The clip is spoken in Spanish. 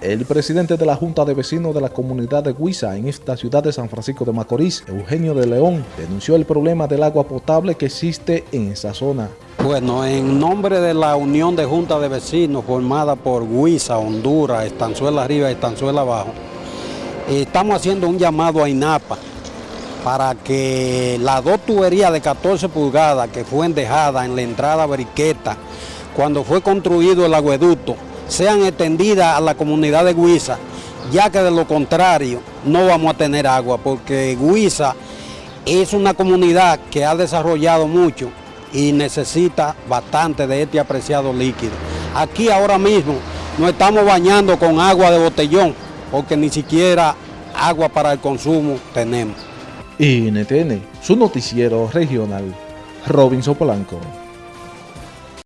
El presidente de la Junta de Vecinos de la comunidad de Huiza en esta ciudad de San Francisco de Macorís, Eugenio de León, denunció el problema del agua potable que existe en esa zona. Bueno, en nombre de la Unión de Junta de Vecinos formada por Huiza, Honduras, Estanzuela Arriba y Estanzuela Abajo, estamos haciendo un llamado a INAPA para que las dos tuberías de 14 pulgadas que fueron dejadas en la entrada Briqueta cuando fue construido el agueducto sean extendidas a la comunidad de Guisa, ya que de lo contrario no vamos a tener agua, porque Guisa es una comunidad que ha desarrollado mucho y necesita bastante de este apreciado líquido. Aquí ahora mismo nos estamos bañando con agua de botellón, porque ni siquiera agua para el consumo tenemos. NTN, su noticiero regional, Robinson Polanco.